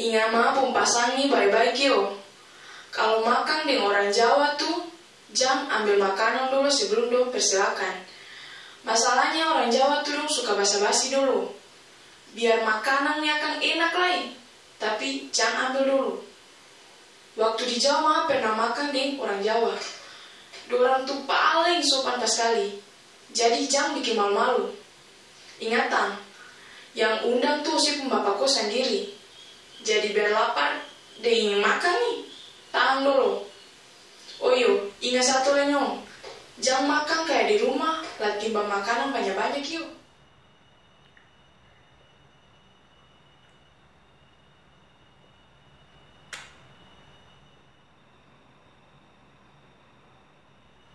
Warel, ingat mah pasangi baik-baik yo. Kalau makan dengan orang Jawa tuh, jam ambil makanan dulu sebelum dong persilakan. Masalahnya orang Jawa tuh dong suka basa-basi dulu. Biar makanannya akan enak lain, tapi jangan ambil dulu. Waktu di Jawa pernah makan dengan orang Jawa. Dorang tuh paling sopan pas sekali. Jadi jangan bikin malu-malu. Ingatan, yang undang tuh si pembapak kos sendiri. Jadi biar lapar, dia ingin makan nih. Tahan dulu. Oh iyo, ingat satu lenyong. Jangan makan kayak di rumah, lah timbang makanan banyak-banyak yuk.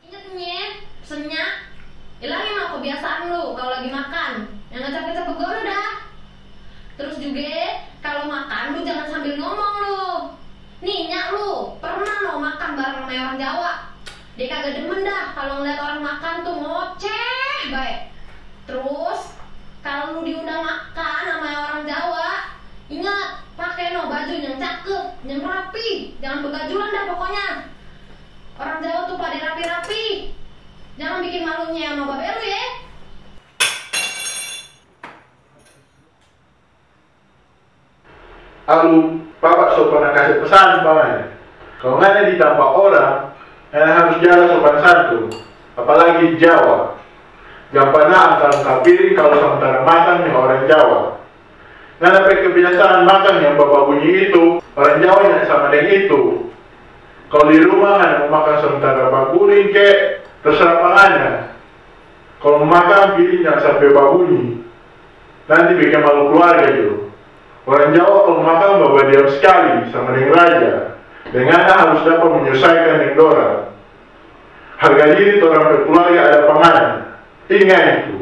Ingat nih, pesennya hilangin mah kebiasaan lu kalau lagi makan. Yang nggak capek-capek gue dah. Terus juga kalau makan lu jangan sambil ngomong lu. Nih nyak lu pernah lo makan bareng sama orang Jawa. Dia kagak demen dah kalau ngeliat orang makan tuh ngoceh baik. Terus kalau lu diundang makan sama orang Jawa, ingat pakai no baju yang cakep, yang rapi, jangan begajulan dah pokoknya. Orang Jawa tuh pada rapi-rapi. Jangan bikin malunya sama babe lu ya. Aku bapak so pernah kasih pesan pamannya. Kalau nggak di tampak orang, yang harus jaga sopan santun. Apalagi Jawa. Jangan pernah angkat piring kalau sementara makan yang orang Jawa. Nggak dapat kebiasaan makan yang bapak bunyi itu, orang Jawa yang sama dengan itu. Kalau di rumah hanya mau makan sementara bakurin kek, terserah pangannya. Kalau makan piring jangan sampai babunyi. Nanti bikin malu keluarga juga. Orang Jawa kalau makan bawa diam sekali sama dengan raja. Dengan harus dapat menyelesaikan dengan orang. Harga diri orang berkeluarga ada panganan. Ingat itu.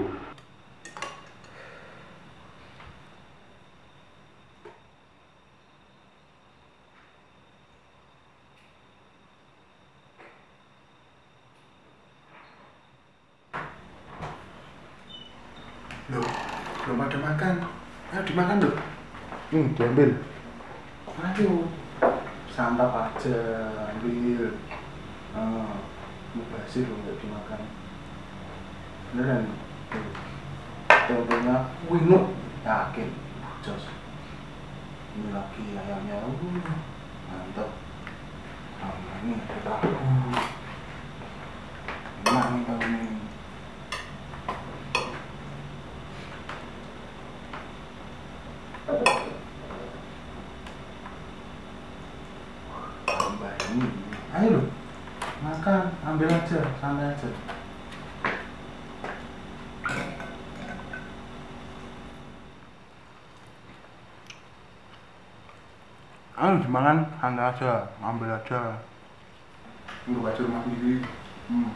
Loh, belum ada makan. Ayo dimakan loh. Hmm, diambil. Ayo, santap aja, ambil. Ah, mau basir loh nggak dimakan. Beneran. Tempenya winuk, yakin. Jos. Ini lagi ayamnya, uh, mantap. Sama ini ada tahu. Enak nih tahu nih. tambah ini ayo loh makan ambil aja santai aja. Ayo dimakan santai aja ambil aja. Ini baju rumah sendiri. Hmm.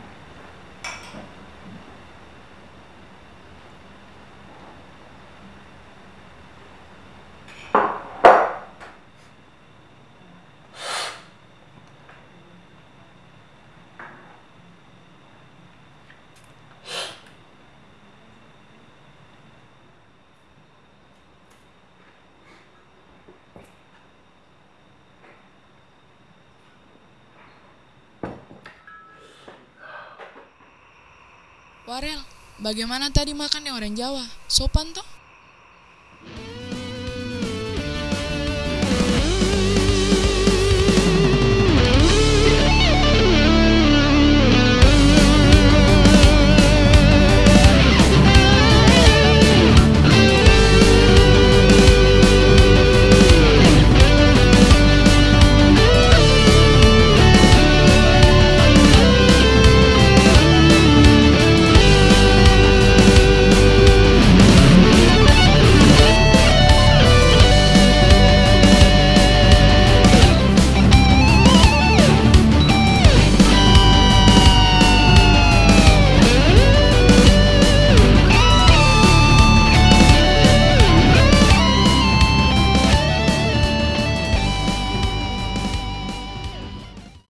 Warel, bagaimana tadi makan yang orang Jawa? Sopan toh?